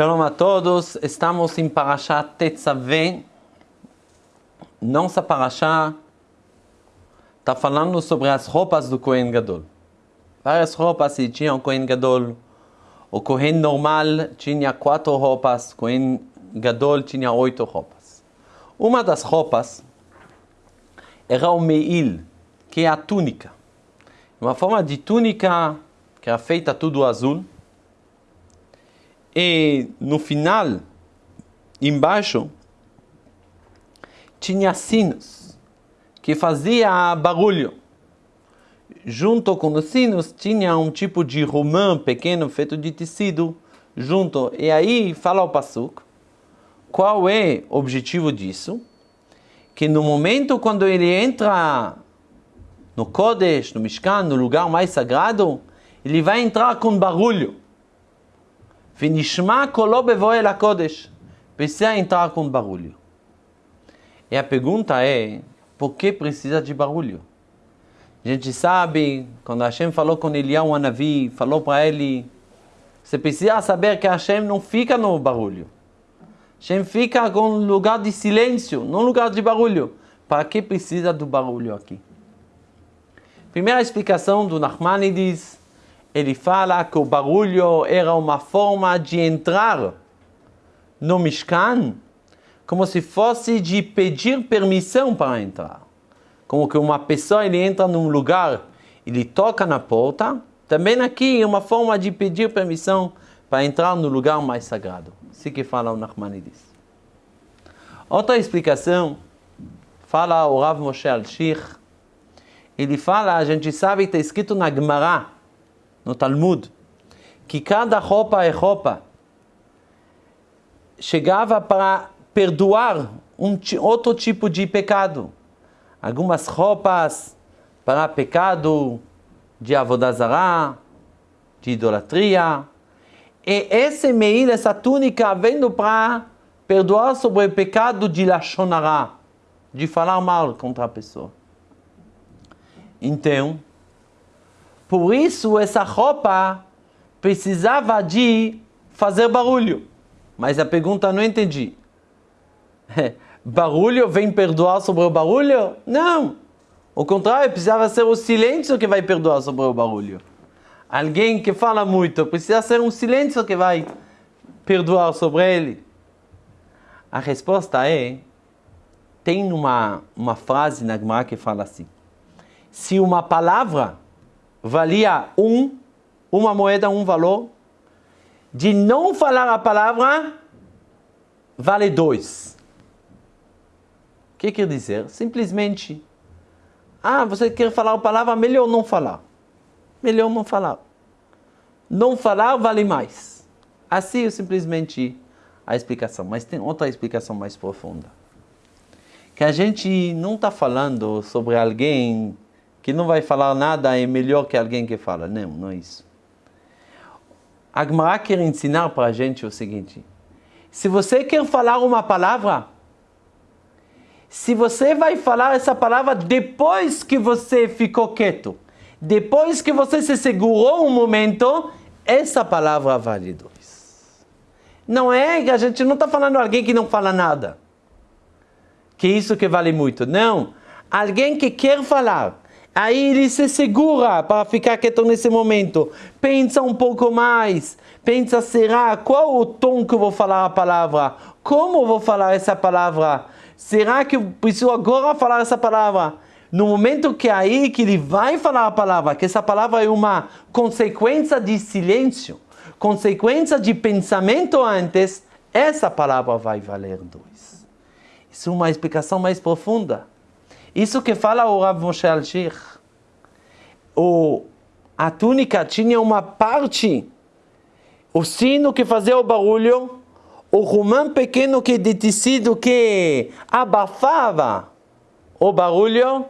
Shalom a todos, estamos em Parashat Tetzaveh. Nossa Parashat está falando sobre as roupas do Kohen Gadol. Várias roupas e tinha o Kohen Gadol. O Kohen normal tinha quatro roupas, o Kohen Gadol tinha oito roupas. Uma das roupas era o Meil, que é a túnica. Uma forma de túnica que era feita tudo azul. E no final, embaixo, tinha sinos que fazia barulho. Junto com os sinos tinha um tipo de romã pequeno feito de tecido junto. E aí fala o Pasuk, qual é o objetivo disso? Que no momento quando ele entra no Kodesh, no Mishkan, no lugar mais sagrado, ele vai entrar com barulho. Vinishma kolo bevoel Kodesh. Precisa entrar com barulho. E a pergunta é, por que precisa de barulho? A gente sabe, quando Hashem falou com Eliyahu Anavi, falou para ele, você precisa saber que Hashem não fica no barulho. Hashem fica com um lugar de silêncio, não lugar de barulho. Para que precisa do barulho aqui? Primeira explicação do Nachmanides, ele fala que o barulho era uma forma de entrar no Mishkan, como se fosse de pedir permissão para entrar. Como que uma pessoa ele entra num lugar, ele toca na porta, também aqui é uma forma de pedir permissão para entrar no lugar mais sagrado. Assim que fala o Nachmanides. Outra explicação, fala o Rav Moshe Al-Shir, ele fala, a gente sabe que está escrito na Gemara, no Talmud, que cada roupa é roupa. Chegava para perdoar um outro tipo de pecado. Algumas roupas para pecado de avodazará, de idolatria. E esse meil, essa túnica, vendo para perdoar sobre o pecado de lachonará, de falar mal contra a pessoa. Então, por isso essa roupa precisava de fazer barulho. Mas a pergunta não entendi. barulho vem perdoar sobre o barulho? Não. O contrário, precisava ser o silêncio que vai perdoar sobre o barulho. Alguém que fala muito, precisa ser um silêncio que vai perdoar sobre ele. A resposta é, tem uma, uma frase na Gemara que fala assim, se uma palavra valia um, uma moeda, um valor, de não falar a palavra, vale dois. O que quer dizer? Simplesmente, ah, você quer falar a palavra, melhor não falar. Melhor não falar. Não falar vale mais. Assim é simplesmente a explicação. Mas tem outra explicação mais profunda. Que a gente não está falando sobre alguém que não vai falar nada é melhor que alguém que fala. Não, não é isso. A Gemara quer ensinar para a gente o seguinte. Se você quer falar uma palavra, se você vai falar essa palavra depois que você ficou quieto, depois que você se segurou um momento, essa palavra vale dois. Não é que a gente não está falando alguém que não fala nada. Que isso que vale muito. Não. Alguém que quer falar, Aí ele se segura para ficar quieto nesse momento. Pensa um pouco mais. Pensa, será? Qual o tom que eu vou falar a palavra? Como eu vou falar essa palavra? Será que eu preciso agora falar essa palavra? No momento que é aí que ele vai falar a palavra, que essa palavra é uma consequência de silêncio, consequência de pensamento antes, essa palavra vai valer dois. Isso é uma explicação mais profunda. Isso que fala o Rav Moshe Al-Shir. O, a túnica tinha uma parte, o sino que fazia o barulho, o romã pequeno que de tecido que abafava o barulho,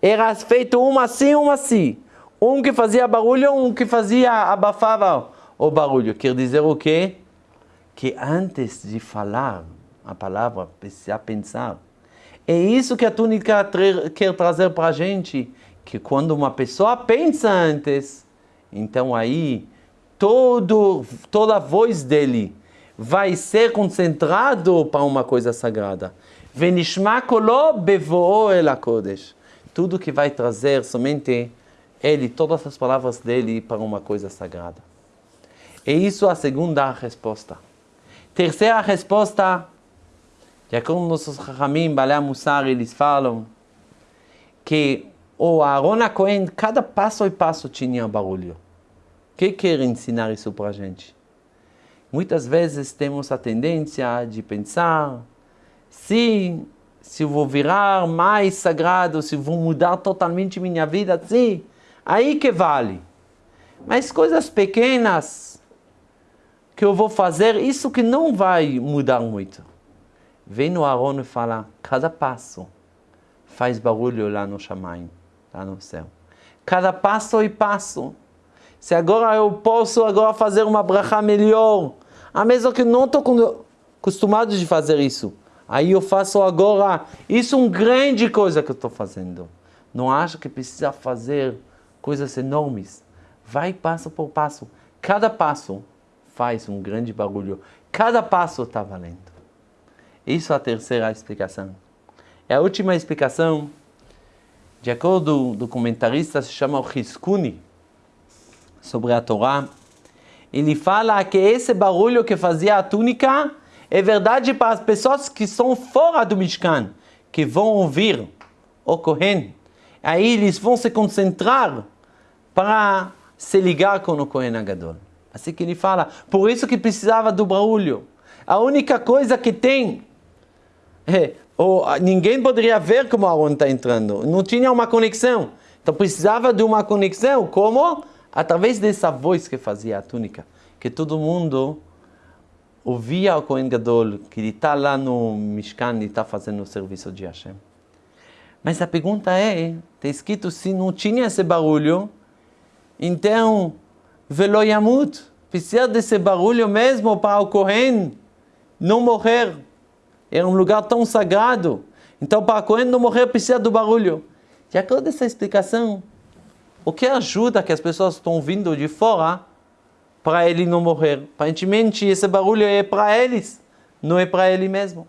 era feito um assim, um assim. Um que fazia barulho, um que fazia, abafava o barulho. Quer dizer o quê? Que antes de falar a palavra, precisa pensar é isso que a túnica quer trazer para a gente, que quando uma pessoa pensa antes, então aí todo, toda a voz dele vai ser concentrado para uma coisa sagrada. Venishma kodesh. Tudo que vai trazer somente ele, todas as palavras dele para uma coisa sagrada. E isso é a segunda resposta. Terceira resposta, já como nossos Ramim, Balé Mussar, eles falam que o Aaron Cohen, cada passo e passo tinha barulho. O que quer ensinar isso para a gente? Muitas vezes temos a tendência de pensar se, se eu vou virar mais sagrado, se vou mudar totalmente minha vida, sim, aí que vale. Mas coisas pequenas que eu vou fazer, isso que não vai mudar muito. Vem no Aaron e fala, cada passo faz barulho lá no Shamayim, lá no céu. Cada passo e passo. Se agora eu posso agora fazer uma bracha melhor, a mesma que não estou acostumado de fazer isso. Aí eu faço agora. Isso é uma grande coisa que eu estou fazendo. Não acho que precisa fazer coisas enormes. Vai passo por passo. Cada passo faz um grande barulho. Cada passo está valendo. Isso é a terceira explicação. É a última explicação, de acordo do comentarista, se chama o Hiskuni, sobre a Torá ele fala que esse barulho que fazia a túnica é verdade para as pessoas que estão fora do Mishkan, que vão ouvir o Kohen. Aí eles vão se concentrar para se ligar com o Kohen Agadol. Assim que ele fala, por isso que precisava do barulho. A única coisa que tem é, ou, ninguém poderia ver como Aaron está entrando, não tinha uma conexão. Então precisava de uma conexão, como? através dessa voz que fazia a túnica, que todo mundo ouvia o Kohen Gadol, que ele está lá no Mishkan e está fazendo o serviço de Hashem. Mas a pergunta é, está escrito, se não tinha esse barulho, então, velo yamut, precisa desse barulho mesmo para o Kohen não morrer. Era um lugar tão sagrado. Então, para o Kohen não morrer, precisa do barulho. De acordo com essa explicação, o que ajuda que as pessoas estão vindo de fora para ele não morrer. Aparentemente, esse barulho é para eles, não é para ele mesmo.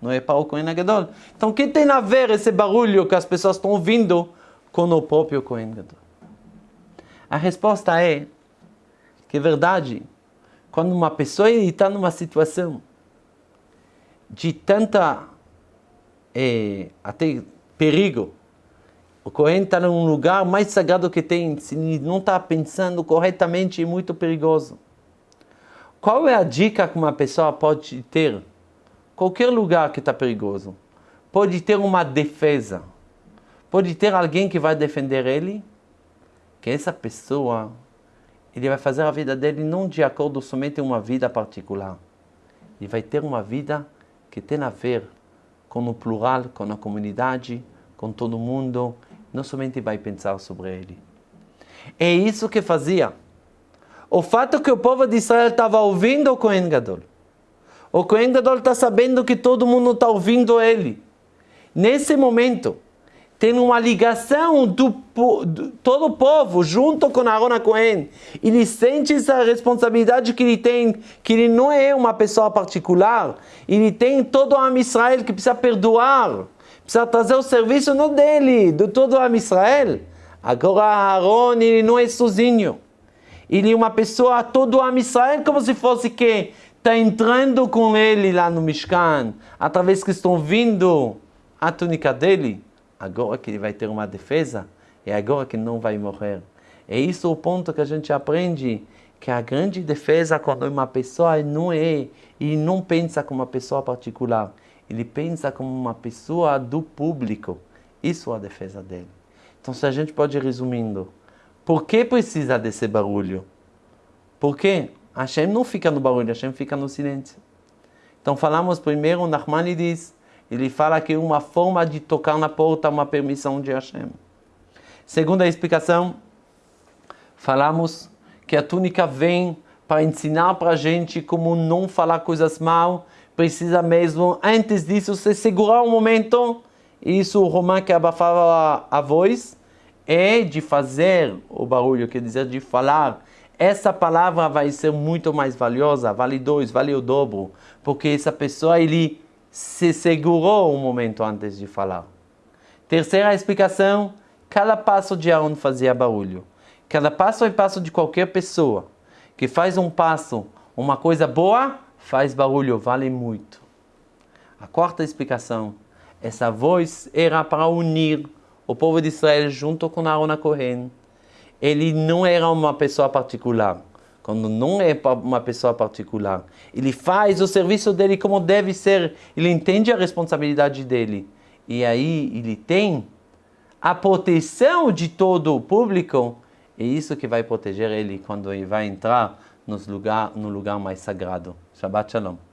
Não é para o Kohen Gadol. Então, o que tem a ver esse barulho que as pessoas estão ouvindo com o próprio Kohen Gadol? A resposta é que é verdade, quando uma pessoa está numa situação de tanta é, até perigo, o Kohen está num lugar mais sagrado que tem, se não está pensando corretamente, é muito perigoso. Qual é a dica que uma pessoa pode ter? Qualquer lugar que está perigoso. Pode ter uma defesa. Pode ter alguém que vai defender ele. Que essa pessoa, ele vai fazer a vida dele não de acordo somente com uma vida particular. Ele vai ter uma vida que tem a ver com o plural, com a comunidade, com todo mundo não somente vai pensar sobre ele. É isso que fazia. O fato que o povo de Israel estava ouvindo o Kohen Gadol. O Kohen Gadol está sabendo que todo mundo está ouvindo ele. Nesse momento, tem uma ligação do, do, todo o povo junto com Aaron Cohen. Ele sente essa responsabilidade que ele tem, que ele não é uma pessoa particular. Ele tem todo o Am Israel que precisa perdoar precisa trazer o serviço não dele, de todo o Israel. Agora Aaron ele não é sozinho. Ele é uma pessoa, todo o Israel, como se fosse que está entrando com ele lá no Mishkan, através que estão vindo a túnica dele. Agora que ele vai ter uma defesa, é agora que não vai morrer. É isso o ponto que a gente aprende, que a grande defesa quando uma pessoa não é e não pensa como uma pessoa particular ele pensa como uma pessoa do público. Isso é a defesa dele. Então, se a gente pode ir resumindo, por que precisa desse barulho? Porque Hashem não fica no barulho, Hashem fica no silêncio. Então, falamos primeiro, Nachmani diz, ele fala que uma forma de tocar na porta é uma permissão de Hashem. Segunda explicação, falamos que a túnica vem para ensinar para a gente como não falar coisas mal precisa mesmo, antes disso, se segurar um momento. Isso, o Romã que abafava a voz, é de fazer o barulho, quer dizer, de falar. essa palavra vai ser muito mais valiosa, vale dois, vale o dobro, porque essa pessoa ele se segurou um momento antes de falar. Terceira explicação, cada passo de Aaron fazia barulho. Cada passo é passo de qualquer pessoa que faz um passo, uma coisa boa, faz barulho, vale muito. A quarta explicação, essa voz era para unir o povo de Israel junto com Aaron Cohen. Ele não era uma pessoa particular. Quando não é uma pessoa particular, ele faz o serviço dele como deve ser, ele entende a responsabilidade dele. E aí ele tem a proteção de todo o público, é isso que vai proteger ele quando ele vai entrar nos lugar, no lugar mais sagrado. Shabbat Shalom.